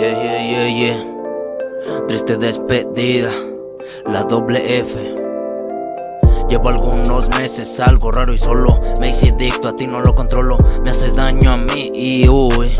Yeah, yeah, yeah, yeah. Triste despedida, la doble F. Llevo algunos meses algo raro y solo Me hice adicto, a ti no lo controlo Me haces daño a mí y uy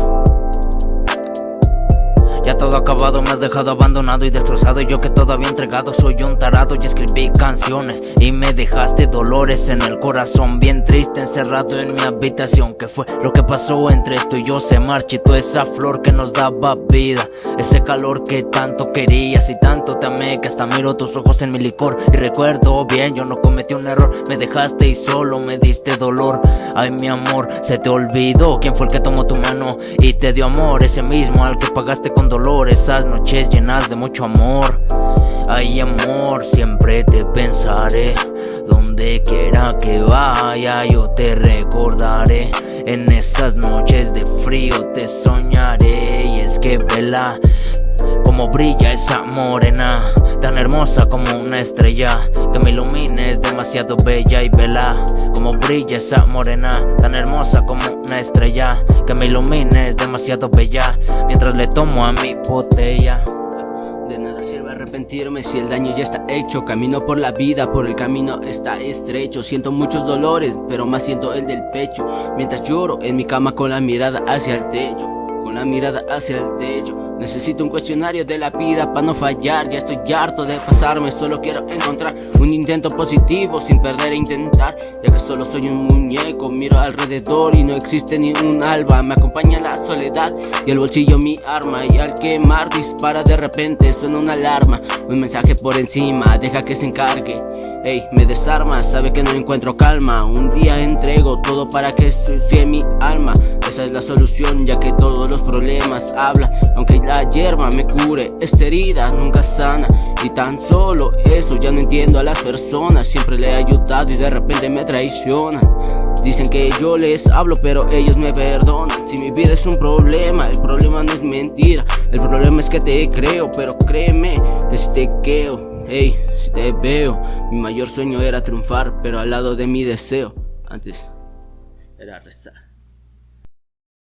todo acabado, me has dejado abandonado y destrozado. Yo que todavía entregado soy un tarado Y escribí canciones. Y me dejaste dolores en el corazón Bien triste encerrado en mi habitación. ¿Qué fue lo que pasó entre tú y yo? Se marchitó esa flor que nos daba vida. Ese calor que tanto querías y tanto te amé Que hasta miro tus ojos en mi licor. Y recuerdo bien, yo no cometí un error Me dejaste y solo me diste dolor. Ay mi amor, se te olvidó quién fue el que tomó tu mano Y te dio amor, ese mismo al que pagaste con dolor esas noches llenas de mucho amor. Ay amor, siempre te pensaré. Donde quiera que vaya yo te recordaré. En esas noches de frío te soñaré. Y es que vela como brilla esa morena Tan hermosa como una estrella Que me ilumines demasiado bella y vela Como brilla esa morena Tan hermosa como una estrella Que me ilumines demasiado bella Mientras le tomo a mi botella. De nada sirve arrepentirme si el daño ya está hecho Camino por la vida, por el camino está estrecho Siento muchos dolores, pero más siento el del pecho Mientras lloro en mi cama con la mirada hacia el techo Con la mirada hacia el techo Necesito un cuestionario de la vida para no fallar. Ya estoy harto de pasarme, solo quiero encontrar Un intento positivo sin perder e intentar. Ya que solo soy un muñeco, miro alrededor y no existe ni un alba. Me acompaña la soledad y el bolsillo mi arma. Y al quemar dispara de repente, suena una alarma Un mensaje por encima, deja que se encargue Ey, me desarma, sabe que no encuentro calma. Un día entrego todo para que sucie mi alma. Esa es la solución ya que todos los problemas hablan. Aunque la hierba me cure, esta herida nunca sana. Y tan solo eso ya no entiendo a las personas. Siempre le he ayudado y de repente me traicionan. Dicen que yo les hablo pero ellos me perdonan. Si mi vida es un problema, el problema no es mentira. El problema es que te creo, pero créeme que si te quedo Hey, si te veo, mi mayor sueño era triunfar, pero al lado de mi deseo, antes era rezar.